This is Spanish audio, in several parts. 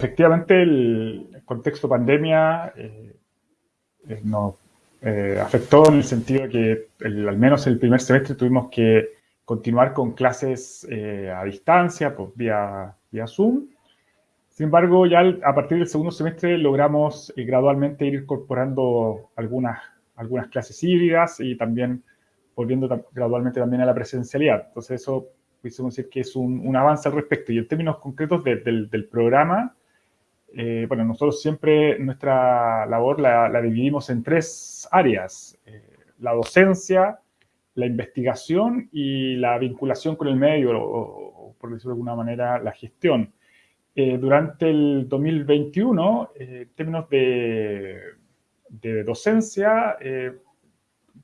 efectivamente el contexto pandemia nos afectó en el sentido de que al menos el primer semestre tuvimos que continuar con clases a distancia, pues vía, vía Zoom, sin embargo, ya a partir del segundo semestre logramos eh, gradualmente ir incorporando algunas, algunas clases híbridas y también volviendo gradualmente también a la presencialidad. Entonces eso pudiésemos decir que es un, avance al respecto. Y en términos concretos del, programa, eh, bueno, nosotros siempre nuestra labor la, dividimos en tres áreas. Eh, la docencia, la investigación y la vinculación con el medio, o por decirlo de alguna manera, la gestión. Eh, durante el 2021, eh, en términos de, docencia, eh,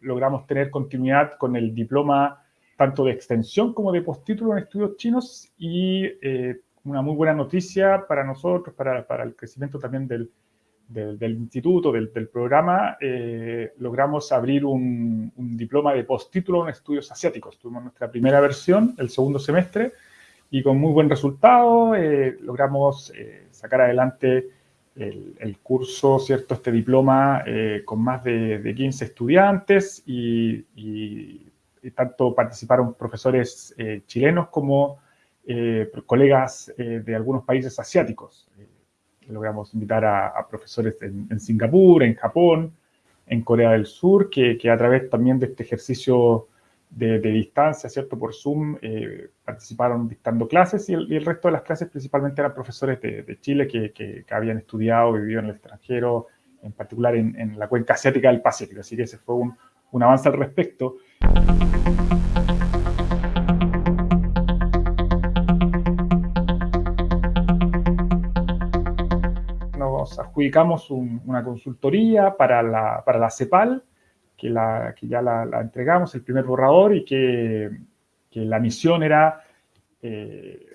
logramos tener continuidad con el diploma tanto de extensión como de postítulo en estudios chinos y una muy buena noticia para nosotros, para, para el crecimiento también del, del, instituto, del, del programa, logramos abrir un, diploma de postítulo en estudios asiáticos. Tuvimos nuestra primera versión el segundo semestre y con muy buen resultado eh, logramos eh, sacar adelante el, curso, ¿cierto? Este diploma eh, con más de, 15 estudiantes y, tanto participaron profesores chilenos como colegas de algunos países asiáticos. logramos invitar a, profesores en, Singapur, en Japón, en Corea del Sur, que, que a través también de este ejercicio de, distancia, ¿cierto? Por Zoom, eh, participaron dictando clases y el, resto de las clases principalmente eran profesores de, Chile que, que, habían estudiado, vivido en el extranjero, en particular en, la cuenca asiática del Pacífico. Así que ese fue un, un avance al respecto. Adjudicamos una consultoría para la, para la CEPAL, que, la, que ya la, entregamos, el primer borrador, y que, que la misión era eh,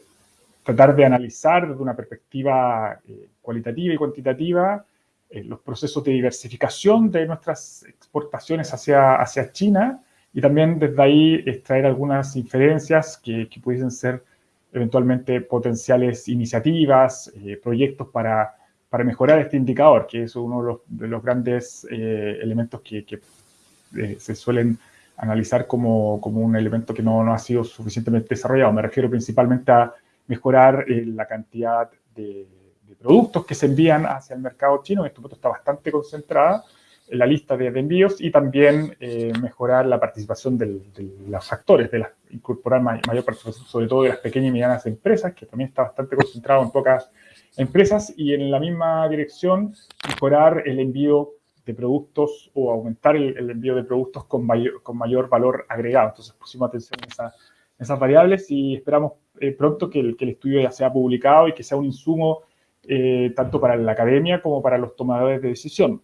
tratar de analizar desde una perspectiva eh, cualitativa y cuantitativa eh, los procesos de diversificación de nuestras exportaciones hacia, hacia China y también desde ahí extraer algunas inferencias que, que pudiesen ser eventualmente potenciales iniciativas, proyectos para, para, mejorar este indicador, que es uno de los, de los grandes elementos que, que eh, se suelen analizar como, como, un elemento que no, no, ha sido suficientemente desarrollado. Me refiero principalmente a mejorar eh, la cantidad de, productos que se envían hacia el mercado chino. En este momento está bastante concentrada en la lista de, envíos y también eh, mejorar la participación de los actores, de la, incorporar mayor participación, sobre todo de las pequeñas y medianas empresas, que también está bastante concentrado en pocas empresas, y en la misma dirección mejorar el envío de productos o aumentar el, envío de productos con mayor, valor agregado. Entonces pusimos atención a, esas variables y esperamos eh, pronto que el, que el, estudio ya sea publicado y que sea un insumo eh, tanto para la academia como para los tomadores de decisión.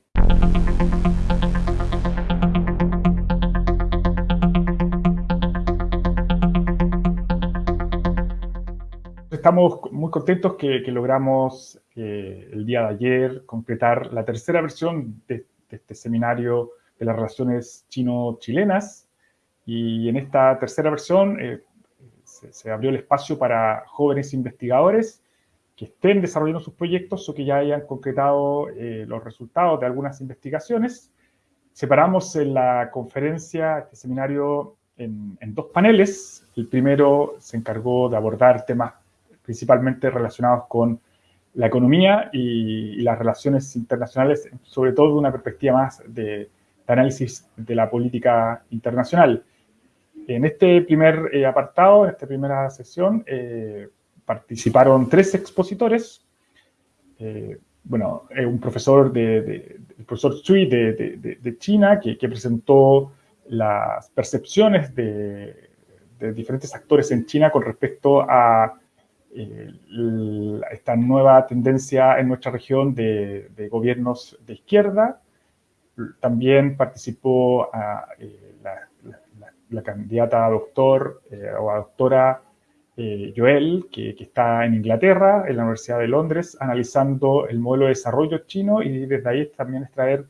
Estamos muy contentos que, logramos eh, el día de ayer concretar la tercera versión de, este seminario de las relaciones chino-chilenas. Y en esta tercera versión eh, se, abrió el espacio para jóvenes investigadores que estén desarrollando sus proyectos o que ya hayan concretado eh, los resultados de algunas investigaciones. Separamos en la conferencia, este seminario, en, en dos paneles. El primero se encargó de abordar temas principalmente relacionados con la economía y, las relaciones internacionales, sobre todo de una perspectiva más de, análisis de la política internacional. En este primer eh, apartado, en esta primera sesión, eh, participaron tres expositores. Eh, bueno, un profesor, de, el profesor Chui de, China, que, que, presentó las percepciones de diferentes actores en China con respecto a eh, esta nueva tendencia en nuestra región de, gobiernos de izquierda. También participó eh, la, candidata doctor eh, o doctora Joel, que, está en Inglaterra, en la Universidad de Londres, analizando el modelo de desarrollo chino y desde ahí también extraer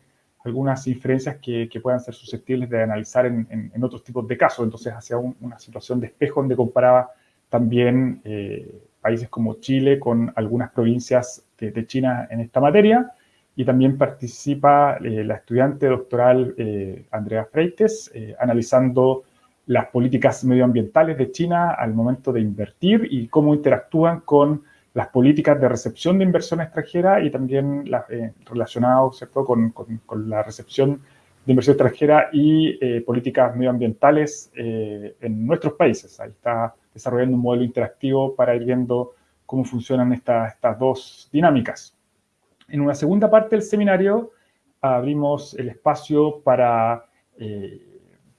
algunas inferencias que, puedan ser susceptibles de analizar en, otros tipos de casos. Entonces, hacia una situación de espejo donde comparaba también países como Chile con algunas provincias de, China en esta materia. Y también participa la estudiante doctoral Andrea Freites, analizando las políticas medioambientales de China al momento de invertir y cómo interactúan con las políticas de recepción de inversión extranjera y también eh, relacionados Con, la recepción de inversión extranjera y eh, políticas medioambientales eh, en nuestros países. Ahí está desarrollando un modelo interactivo para ir viendo cómo funcionan estas dos dinámicas. En una segunda parte del seminario abrimos el espacio para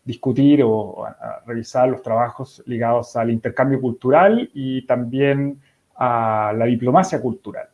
discutir o revisar los trabajos ligados al intercambio cultural y también a la diplomacia cultural.